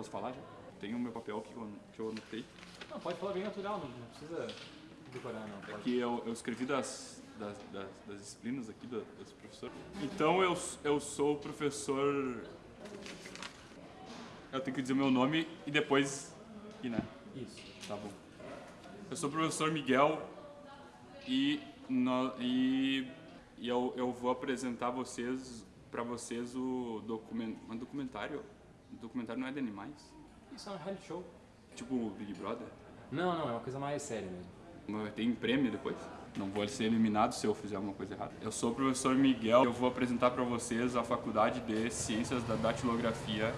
Posso falar já? Tenho o meu papel aqui que eu, que eu anotei. Não, pode falar bem natural, não, não precisa decorar não. É Pode. que eu, eu escrevi das, das, das, das disciplinas aqui do, dos professores. Então eu, eu sou o professor. Eu tenho que dizer meu nome e depois. E né? Isso. Tá bom. Eu sou o professor Miguel e, no, e, e eu, eu vou apresentar vocês para vocês o document, um documentário. O documentário não é de animais? Isso é um reality show. Tipo o Big Brother? Não, não, é uma coisa mais séria mesmo. Mas Tem prêmio depois? Não vou ser eliminado se eu fizer alguma coisa errada. Eu sou o professor Miguel. Eu vou apresentar para vocês a Faculdade de Ciências da Datilografia.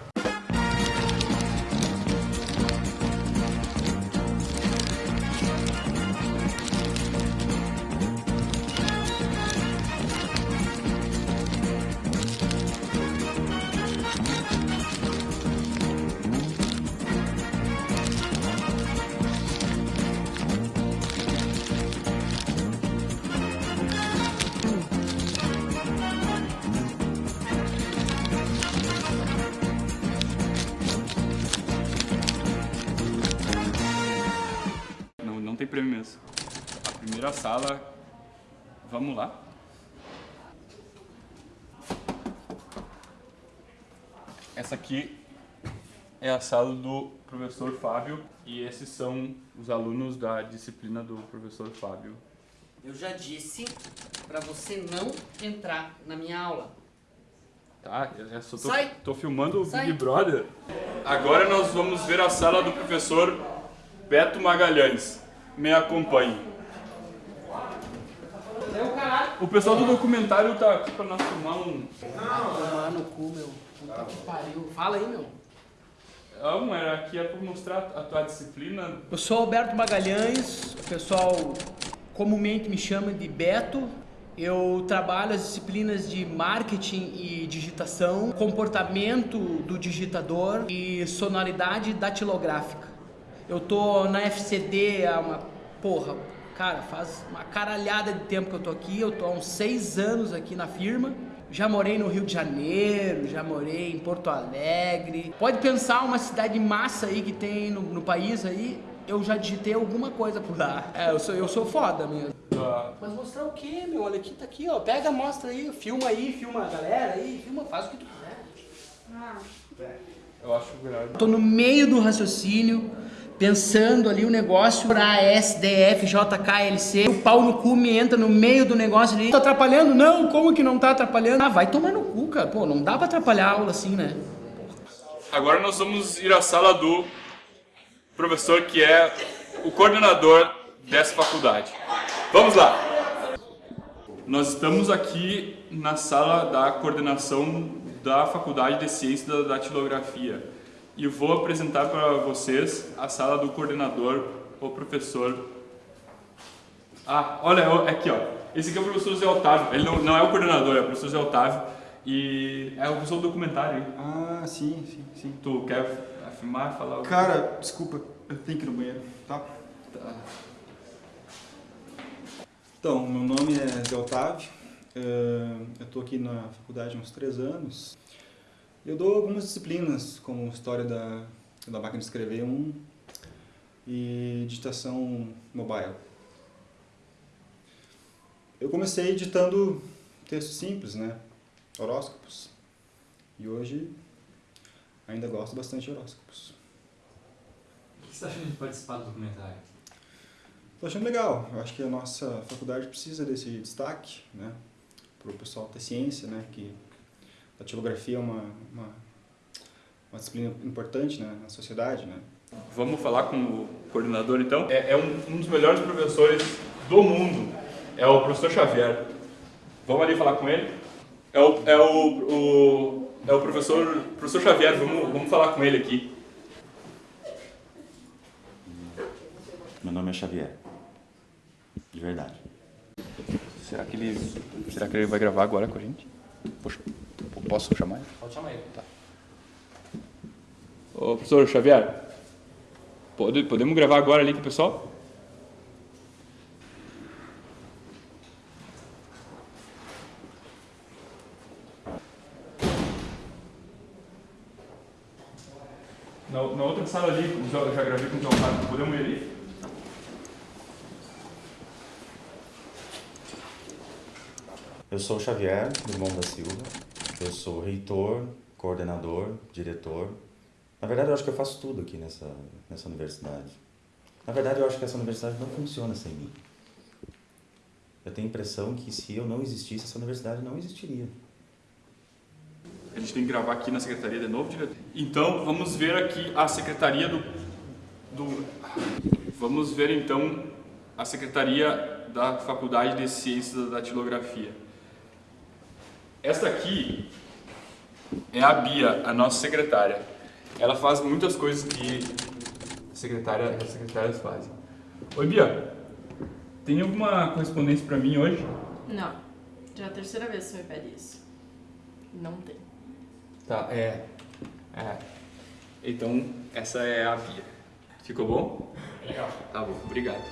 Mesmo. A primeira sala. Vamos lá. Essa aqui é a sala do professor Fábio e esses são os alunos da disciplina do professor Fábio. Eu já disse pra você não entrar na minha aula. Tá, eu só tô, Sai. tô filmando o Sai. Big Brother. Agora nós vamos ver a sala do professor Beto Magalhães. Me acompanhe. O pessoal do documentário tá aqui pra nós filmar um. Tomar no cu, meu. Puta que pariu. Fala aí, meu. Ah, um era aqui é pra mostrar a tua disciplina. Eu sou Alberto Magalhães, o pessoal comumente me chama de Beto. Eu trabalho as disciplinas de marketing e digitação, comportamento do digitador e sonoridade datilográfica. Eu tô na FCD há uma porra, cara, faz uma caralhada de tempo que eu tô aqui. Eu tô há uns seis anos aqui na firma. Já morei no Rio de Janeiro, já morei em Porto Alegre. Pode pensar uma cidade massa aí que tem no, no país aí. Eu já digitei alguma coisa por lá. É, eu sou, eu sou foda mesmo. Ah, Mas mostrar o quê, meu? Olha aqui, tá aqui, ó. Pega, mostra aí, filma aí, filma a galera aí, filma, faz o que tu quiser. eu acho melhor. Tô no meio do raciocínio, pensando ali o negócio pra SDF, JKLC. O pau no cu me entra no meio do negócio ali. Tá atrapalhando? Não, como que não tá atrapalhando? Ah, vai tomar no cu, cara. Pô, não dá pra atrapalhar a aula assim, né? Agora nós vamos ir à sala do professor que é o coordenador dessa faculdade. Vamos lá! Nós estamos aqui na sala da coordenação da Faculdade de Ciências da Datilografia e vou apresentar para vocês a sala do coordenador, o professor. Ah, olha, aqui ó. Esse aqui é o professor Zé Otávio. Ele não, não é o coordenador, é o professor Zé Otávio e é o professor do documentário. hein? Ah, sim, sim, sim. Tu quer afirmar, falar? Cara, desculpa, eu tenho que ir no banheiro, tá? Tá. Então, meu nome é Zé Otávio, eh, eu tô aqui na faculdade há uns três anos. Eu dou algumas disciplinas, como História da, da Máquina de Escrever 1 e Digitação Mobile. Eu comecei editando textos simples, né? Horóscopos. E hoje ainda gosto bastante de horóscopos. O que você tá achando de participar do documentário? Tô achando legal. Eu acho que a nossa faculdade precisa desse destaque, né? Para o pessoal ter ciência, né? Que datilografia é uma, uma, uma disciplina importante né? na sociedade, né? Vamos falar com o coordenador então? É, é um, um dos melhores professores do mundo. É o professor Xavier. Vamos ali falar com ele? É o, é o, o, é o professor, professor Xavier, vamos, vamos falar com ele aqui. Meu nome é Xavier. De verdade. Será que ele, será que ele vai gravar agora com a gente? Poxa, posso chamar ele? Pode chamar ele. Ô, professor Xavier, pode, podemos gravar agora ali com o pessoal? Na, na outra sala ali, eu já gravei com o João Fábio, podemos ir ali? Eu sou o Xavier Drummond da Silva. Eu sou reitor, coordenador, diretor. Na verdade, eu acho que eu faço tudo aqui nessa, nessa universidade. Na verdade, eu acho que essa universidade não funciona sem mim. Eu tenho a impressão que se eu não existisse, essa universidade não existiria. A gente tem que gravar aqui na secretaria de novo, diretor? Então, vamos ver aqui a secretaria do, do... Vamos ver, então, a secretaria da Faculdade de Ciências da Datilografia. Esta aqui é a Bia, a nossa secretária. Ela faz muitas coisas que secretária, as secretárias fazem. Oi, Bia. Tem alguma correspondência para mim hoje? Não. Já é a terceira vez que você me pede isso. Não tem. Tá, é. É. Então, essa é a Bia. Ficou bom? Legal. Tá bom, obrigado.